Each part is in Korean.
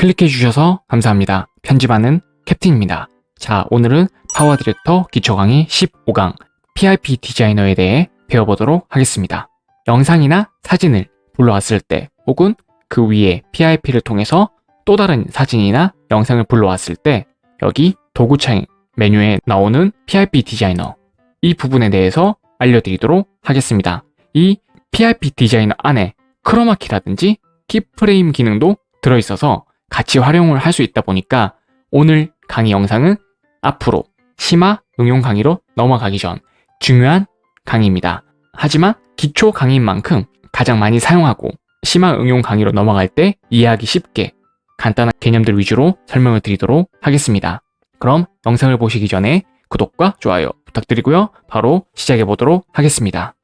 클릭해 주셔서 감사합니다. 편집하는 캡틴입니다. 자, 오늘은 PowerDirector 기초 강의 15강 PIP 디자이너에 대해 배워보도록 하겠습니다. 영상이나 사진을 불러왔을 때 혹은 그 위에 PIP를 통해서 또 다른 사진이나 영상을 불러왔을 때 여기 도구창 메뉴에 나오는 PIP 디자이너 이 부분에 대해서 알려드리도록 하겠습니다. 이 PIP 디자이너 안에 크로마키라든지 키프레임 기능도 들어있어서 같이 활용을 할 수 있다 보니까 오늘 강의 영상은 앞으로 심화 응용 강의로 넘어가기 전 중요한 강의입니다. 하지만 기초 강의인 만큼 가장 많이 사용하고 심화 응용 강의로 넘어갈 때 이해하기 쉽게 간단한 개념들 위주로 설명을 드리도록 하겠습니다. 그럼 영상을 보시기 전에 구독과 좋아요 부탁드리고요. 바로 시작해 보도록 하겠습니다.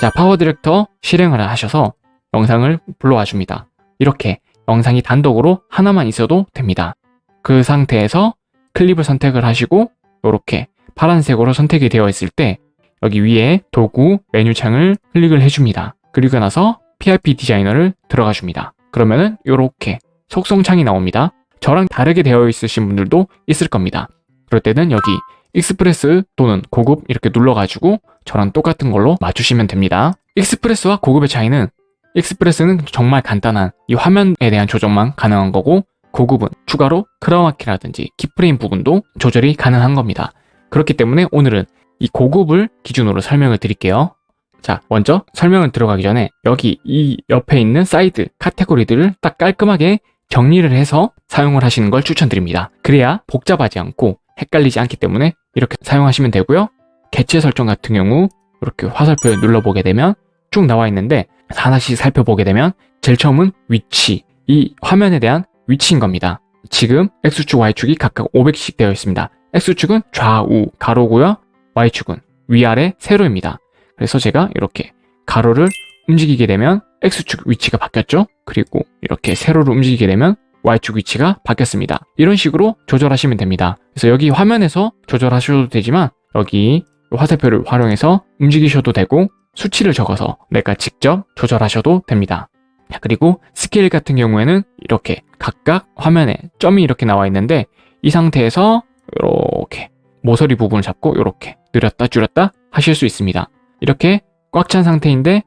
자, PowerDirector 실행을 하셔서 영상을 불러와 줍니다. 이렇게 영상이 단독으로 하나만 있어도 됩니다. 그 상태에서 클립을 선택을 하시고 이렇게 파란색으로 선택이 되어 있을 때 여기 위에 도구 메뉴창을 클릭을 해줍니다. 그리고 나서 PIP 디자이너를 들어가 줍니다. 그러면은 이렇게 속성창이 나옵니다. 저랑 다르게 되어 있으신 분들도 있을 겁니다. 그럴 때는 여기 Express 또는 고급 이렇게 눌러가지고 저랑 똑같은 걸로 맞추시면 됩니다. Express와 고급의 차이는 Express는 정말 간단한 이 화면에 대한 조정만 가능한 거고 고급은 추가로 크로마키라든지 keyframe 부분도 조절이 가능한 겁니다. 그렇기 때문에 오늘은 이 고급을 기준으로 설명을 드릴게요. 자, 먼저 설명을 들어가기 전에 여기 이 옆에 있는 사이드 카테고리들을 딱 깔끔하게 정리를 해서 사용을 하시는 걸 추천드립니다. 그래야 복잡하지 않고 헷갈리지 않기 때문에 이렇게 사용하시면 되고요. 개체 설정 같은 경우 이렇게 화살표를 눌러보게 되면 쭉 나와 있는데 하나씩 살펴보게 되면 제일 처음은 위치, 이 화면에 대한 위치인 겁니다. 지금 X축, Y축이 각각 500씩 되어 있습니다. X축은 좌우 가로고요. Y축은 위아래 세로입니다. 그래서 제가 이렇게 가로를 움직이게 되면 X축 위치가 바뀌었죠? 그리고 이렇게 세로를 움직이게 되면 Y축 위치가 바뀌었습니다. 이런 식으로 조절하시면 됩니다. 그래서 여기 화면에서 조절하셔도 되지만 여기 화살표를 활용해서 움직이셔도 되고 수치를 적어서 내가 직접 조절하셔도 됩니다. 그리고 스케일 같은 경우에는 이렇게 각각 화면에 점이 이렇게 나와 있는데 이 상태에서 이렇게 모서리 부분을 잡고 이렇게 늘렸다 줄였다 하실 수 있습니다. 이렇게 꽉 찬 상태인데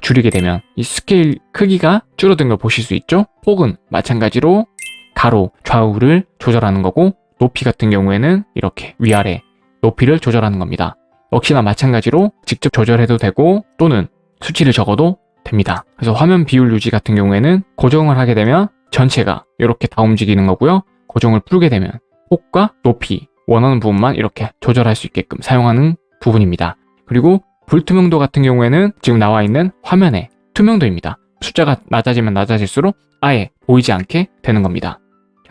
줄이게 되면 이 스케일 크기가 줄어든 걸 보실 수 있죠? 혹은 마찬가지로 가로, 좌우를 조절하는 거고 높이 같은 경우에는 이렇게 위아래 높이를 조절하는 겁니다. 역시나 마찬가지로 직접 조절해도 되고 또는 수치를 적어도 됩니다. 그래서 화면 비율 유지 같은 경우에는 고정을 하게 되면 전체가 이렇게 다 움직이는 거고요. 고정을 풀게 되면 폭과 높이 원하는 부분만 이렇게 조절할 수 있게끔 사용하는 부분입니다. 그리고 불투명도 같은 경우에는 지금 나와 있는 화면의 투명도입니다. 숫자가 낮아지면 낮아질수록 아예 보이지 않게 되는 겁니다.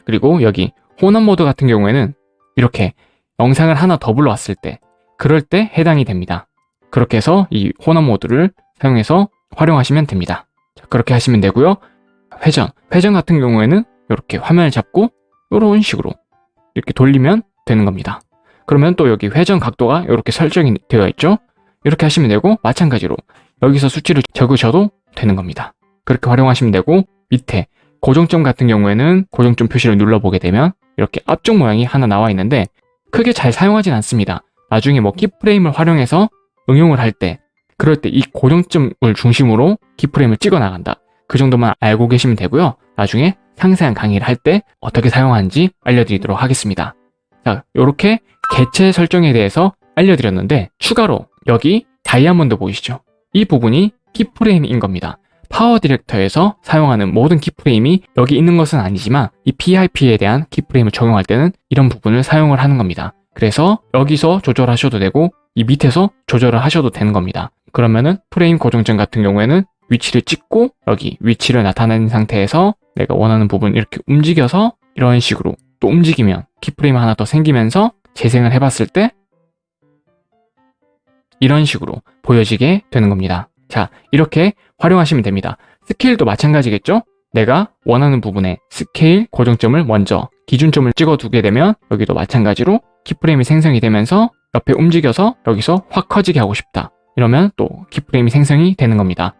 그리고 여기 혼합 모드 같은 경우에는 이렇게 영상을 하나 더 불러왔을 때 그럴 때 해당이 됩니다. 그렇게 해서 이 혼합 모드를 사용해서 활용하시면 됩니다. 자, 그렇게 하시면 되고요. 회전, 회전 같은 경우에는 이렇게 화면을 잡고 이런 식으로 이렇게 돌리면 되는 겁니다. 그러면 또 여기 회전 각도가 이렇게 설정이 되어 있죠. 이렇게 하시면 되고 마찬가지로 여기서 수치를 적으셔도 되는 겁니다. 그렇게 활용하시면 되고 밑에 고정점 같은 경우에는 고정점 표시를 눌러보게 되면 이렇게 앞쪽 모양이 하나 나와 있는데 크게 잘 사용하진 않습니다. 나중에 뭐 키프레임을 활용해서 응용을 할 때 그럴 때 이 고정점을 중심으로 키프레임을 찍어 나간다. 그 정도만 알고 계시면 되고요. 나중에 상세한 강의를 할 때 어떻게 사용하는지 알려드리도록 하겠습니다. 자, 이렇게 개체 설정에 대해서 알려드렸는데 추가로 여기 다이아몬드 보이시죠? 이 부분이 keyframe인 겁니다. PowerDirector에서 사용하는 모든 keyframe이 여기 있는 것은 아니지만 이 PIP에 대한 keyframe을 적용할 때는 이런 부분을 사용을 하는 겁니다. 그래서 여기서 조절하셔도 되고 이 밑에서 조절을 하셔도 되는 겁니다. 그러면은 프레임 고정점 같은 경우에는 위치를 찍고 여기 위치를 나타낸 상태에서 내가 원하는 부분 이렇게 움직여서 이런 식으로 또 움직이면 keyframe 하나 더 생기면서 재생을 해봤을 때 이런 식으로 보여지게 되는 겁니다. 자, 이렇게 활용하시면 됩니다. 스케일도 마찬가지겠죠? 내가 원하는 부분에 스케일 고정점을 먼저 기준점을 찍어 두게 되면 여기도 마찬가지로 keyframe이 생성이 되면서 옆에 움직여서 여기서 확 커지게 하고 싶다. 이러면 또 keyframe이 생성이 되는 겁니다.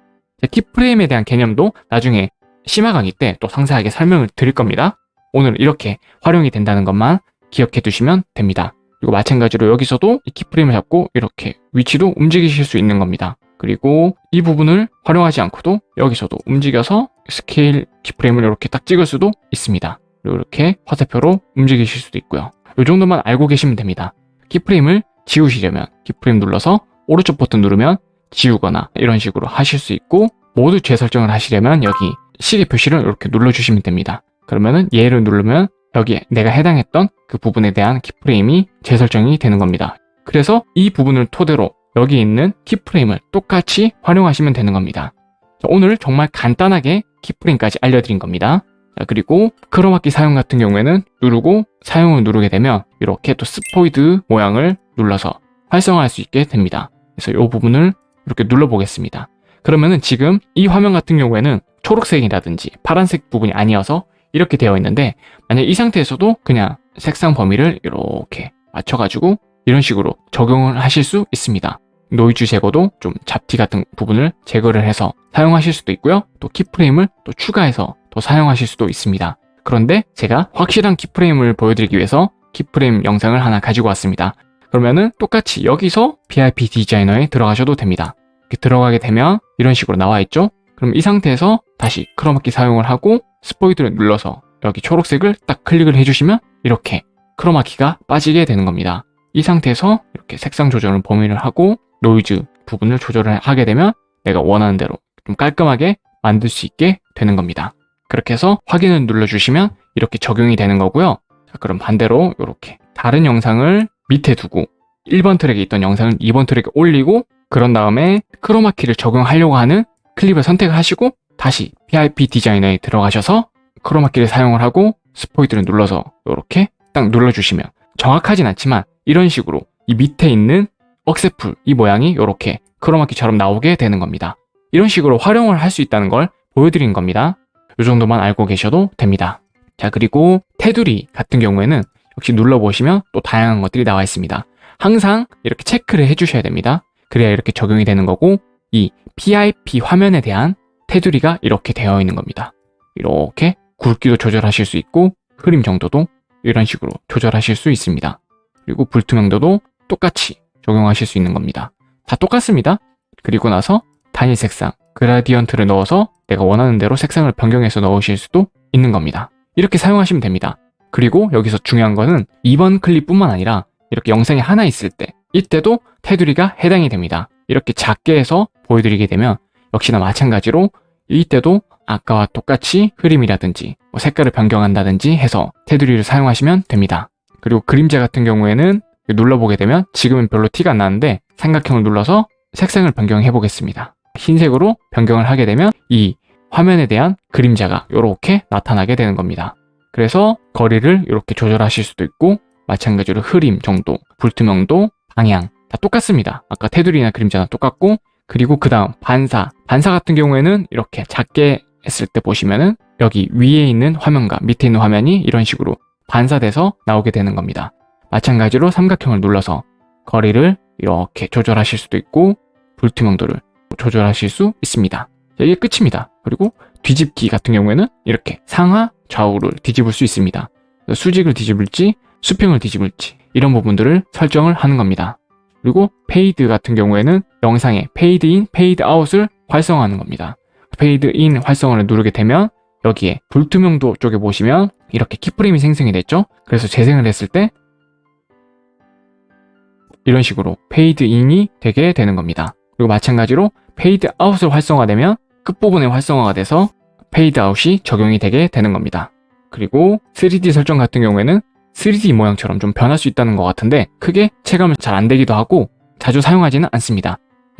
keyframe에 대한 개념도 나중에 심화 강의 때 또 상세하게 설명을 드릴 겁니다. 오늘 이렇게 활용이 된다는 것만 기억해 두시면 됩니다. 그리고 마찬가지로 여기서도 이 keyframe을 잡고 이렇게 위치도 움직이실 수 있는 겁니다. 그리고 이 부분을 활용하지 않고도 여기서도 움직여서 스케일 keyframe을 이렇게 딱 찍을 수도 있습니다. 그리고 이렇게 화살표로 움직이실 수도 있고요. 이 정도만 알고 계시면 됩니다. keyframe을 지우시려면 keyframe 눌러서 오른쪽 버튼 누르면 지우거나 이런 식으로 하실 수 있고 모두 재설정을 하시려면 여기 시계 표시를 이렇게 눌러주시면 됩니다. 그러면은 얘를 누르면 여기에 내가 해당했던 그 부분에 대한 키프레임이 재설정이 되는 겁니다. 그래서 이 부분을 토대로 여기 있는 키프레임을 똑같이 활용하시면 되는 겁니다. 자, 오늘 정말 간단하게 키프레임까지 알려드린 겁니다. 자, 그리고 크로마키 사용 같은 경우에는 누르고 사용을 누르게 되면 이렇게 또 스포이드 모양을 눌러서 활성화할 수 있게 됩니다. 그래서 이 부분을 이렇게 눌러보겠습니다. 그러면은 지금 이 화면 같은 경우에는 초록색이라든지 파란색 부분이 아니어서 이렇게 되어 있는데 만약 이 상태에서도 그냥 색상 범위를 이렇게 맞춰가지고 이런 식으로 적용을 하실 수 있습니다. 노이즈 제거도 좀 잡티 같은 부분을 제거를 해서 사용하실 수도 있고요. 또 keyframe을 또 추가해서 또 사용하실 수도 있습니다. 그런데 제가 확실한 keyframe을 보여드리기 위해서 keyframe 영상을 하나 가지고 왔습니다. 그러면은 똑같이 여기서 PIP 디자이너에 들어가셔도 됩니다. 이렇게 들어가게 되면 이런 식으로 나와 있죠? 그럼 이 상태에서 다시 크로마키 사용을 하고 스포이드를 눌러서 여기 초록색을 딱 클릭을 해주시면 이렇게 크로마키가 빠지게 되는 겁니다. 이 상태에서 이렇게 색상 조절을 범위를 하고 노이즈 부분을 조절을 하게 되면 내가 원하는 대로 좀 깔끔하게 만들 수 있게 되는 겁니다. 그렇게 해서 확인을 눌러주시면 이렇게 적용이 되는 거고요. 자, 그럼 반대로 이렇게 다른 영상을 밑에 두고 1번 트랙에 있던 영상을 2번 트랙에 올리고 그런 다음에 크로마키를 적용하려고 하는 클립을 선택을 하시고 다시 PIP 디자이너에 들어가셔서 크로마키를 사용을 하고 스포이드를 눌러서 이렇게 딱 눌러주시면 정확하진 않지만 이런 식으로 이 밑에 있는 억세풀 이 모양이 이렇게 크로마키처럼 나오게 되는 겁니다. 이런 식으로 활용을 할 수 있다는 걸 보여드린 겁니다. 이 정도만 알고 계셔도 됩니다. 자 그리고 테두리 같은 경우에는 역시 눌러보시면 또 다양한 것들이 나와 있습니다. 항상 이렇게 체크를 해주셔야 됩니다. 그래야 이렇게 적용이 되는 거고 이 PIP 화면에 대한 테두리가 이렇게 되어 있는 겁니다. 이렇게 굵기도 조절하실 수 있고 흐림 정도도 이런 식으로 조절하실 수 있습니다. 그리고 불투명도도 똑같이 적용하실 수 있는 겁니다. 다 똑같습니다. 그리고 나서 단일 색상, 그라디언트를 넣어서 내가 원하는 대로 색상을 변경해서 넣으실 수도 있는 겁니다. 이렇게 사용하시면 됩니다. 그리고 여기서 중요한 거는 이번 클립뿐만 아니라 이렇게 영상이 하나 있을 때 이때도 테두리가 해당이 됩니다. 이렇게 작게 해서 보여드리게 되면 역시나 마찬가지로 이때도 아까와 똑같이 흐림이라든지 뭐 색깔을 변경한다든지 해서 테두리를 사용하시면 됩니다. 그리고 그림자 같은 경우에는 눌러보게 되면 지금은 별로 티가 안 나는데 삼각형을 눌러서 색상을 변경해 보겠습니다. 흰색으로 변경을 하게 되면 이 화면에 대한 그림자가 이렇게 나타나게 되는 겁니다. 그래서 거리를 이렇게 조절하실 수도 있고 마찬가지로 흐림 정도, 불투명도, 방향 다 똑같습니다. 아까 테두리나 그림자는 똑같고 그리고 그 다음 반사 반사 같은 경우에는 이렇게 작게 했을 때 보시면은 여기 위에 있는 화면과 밑에 있는 화면이 이런 식으로 반사돼서 나오게 되는 겁니다. 마찬가지로 삼각형을 눌러서 거리를 이렇게 조절하실 수도 있고 불투명도를 조절하실 수 있습니다. 이게 끝입니다. 그리고 뒤집기 같은 경우에는 이렇게 상하 좌우를 뒤집을 수 있습니다. 수직을 뒤집을지 수평을 뒤집을지 이런 부분들을 설정을 하는 겁니다. 그리고 페이드 같은 경우에는 영상의 페이드 인, 페이드 아웃을 활성화하는 겁니다. 페이드 인 활성화를 누르게 되면 여기에 불투명도 쪽에 보시면 이렇게 keyframe이 생성이 됐죠? 그래서 재생을 했을 때 이런 식으로 페이드 인이 되게 되는 겁니다. 그리고 마찬가지로 페이드 아웃을 활성화되면 끝부분에 활성화가 돼서 페이드 아웃이 적용이 되게 되는 겁니다. 그리고 3D 설정 같은 경우에는 3D 모양처럼 좀 변할 수 있다는 것 같은데 크게 체감을 잘안 되기도 하고 자주 사용하지는 않습니다.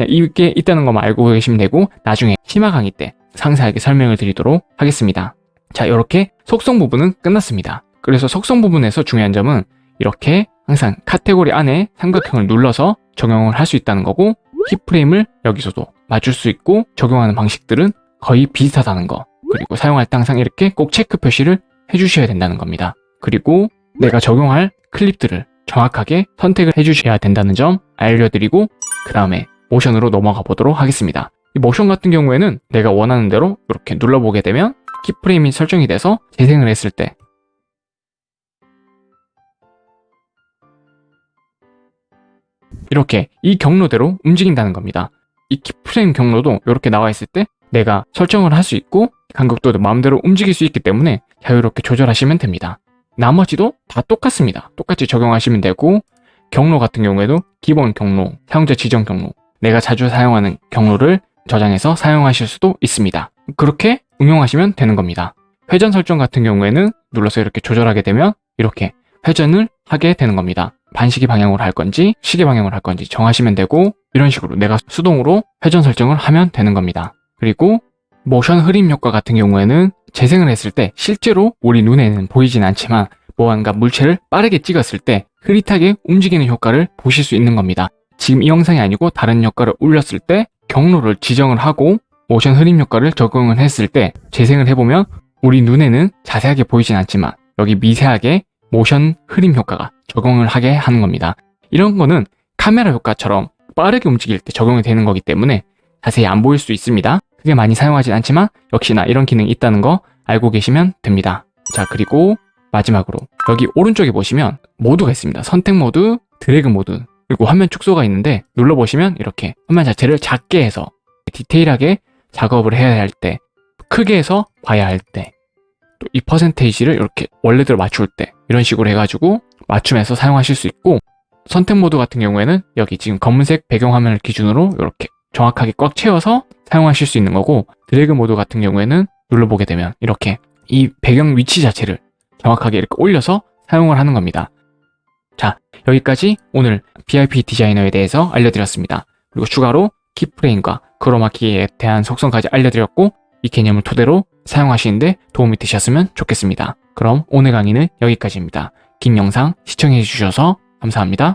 이게 있다는 것만 알고 계시면 되고 나중에 심화 강의 때 상세하게 설명을 드리도록 하겠습니다. 자 이렇게 속성 부분은 끝났습니다. 그래서 속성 부분에서 중요한 점은 이렇게 항상 카테고리 안에 삼각형을 눌러서 적용을 할 수 있다는 거고 키프레임을 여기서도 맞출 수 있고 적용하는 방식들은 거의 비슷하다는 거 그리고 사용할 때 항상 이렇게 꼭 체크 표시를 해주셔야 된다는 겁니다. 그리고 내가 적용할 클립들을 정확하게 선택을 해주셔야 된다는 점 알려드리고 그 다음에 모션으로 넘어가 보도록 하겠습니다. 이 모션 같은 경우에는 내가 원하는 대로 이렇게 눌러보게 되면 키프레임이 설정이 돼서 재생을 했을 때 이렇게 이 경로대로 움직인다는 겁니다. 이 키프레임 경로도 이렇게 나와 있을 때 내가 설정을 할 수 있고 간격도 마음대로 움직일 수 있기 때문에 자유롭게 조절하시면 됩니다. 나머지도 다 똑같습니다. 똑같이 적용하시면 되고 경로 같은 경우에도 기본 경로, 사용자 지정 경로, 내가 자주 사용하는 경로를 저장해서 사용하실 수도 있습니다. 그렇게 응용하시면 되는 겁니다. 회전 설정 같은 경우에는 눌러서 이렇게 조절하게 되면 이렇게 회전을 하게 되는 겁니다. 반시계 방향으로 할 건지 시계 방향으로 할 건지 정하시면 되고 이런 식으로 내가 수동으로 회전 설정을 하면 되는 겁니다. 그리고 모션 흐림 효과 같은 경우에는 재생을 했을 때 실제로 우리 눈에는 보이진 않지만 무언가 물체를 빠르게 찍었을 때 흐릿하게 움직이는 효과를 보실 수 있는 겁니다. 지금 이 영상이 아니고 다른 효과를 올렸을 때 경로를 지정을 하고 모션 흐림 효과를 적용을 했을 때 재생을 해보면 우리 눈에는 자세하게 보이진 않지만 여기 미세하게 모션 흐림 효과가 적용을 하게 하는 겁니다. 이런 거는 카메라 효과처럼 빠르게 움직일 때 적용이 되는 거기 때문에 자세히 안 보일 수 있습니다. 크게 많이 사용하진 않지만 역시나 이런 기능이 있다는 거 알고 계시면 됩니다. 자 그리고 마지막으로 여기 오른쪽에 보시면 모드가 있습니다. 선택 모드, 드래그 모드 그리고 화면 축소가 있는데 눌러보시면 이렇게 화면 자체를 작게 해서 디테일하게 작업을 해야 할 때, 크게 해서 봐야 할 때, 또 이 퍼센테이지를 이렇게 원래대로 맞출 때 이런 식으로 해가지고 맞춤해서 사용하실 수 있고 선택 모드 같은 경우에는 여기 지금 검은색 배경화면을 기준으로 이렇게 정확하게 꽉 채워서 사용하실 수 있는 거고 드래그 모드 같은 경우에는 눌러보게 되면 이렇게 이 배경 위치 자체를 정확하게 이렇게 올려서 사용을 하는 겁니다. 자, 여기까지 오늘 PIP 디자이너에 대해서 알려드렸습니다. 그리고 추가로 키프레임과 크로마키에 대한 속성까지 알려드렸고 이 개념을 토대로 사용하시는데 도움이 되셨으면 좋겠습니다. 그럼 오늘 강의는 여기까지입니다. 긴 영상 시청해주셔서 감사합니다.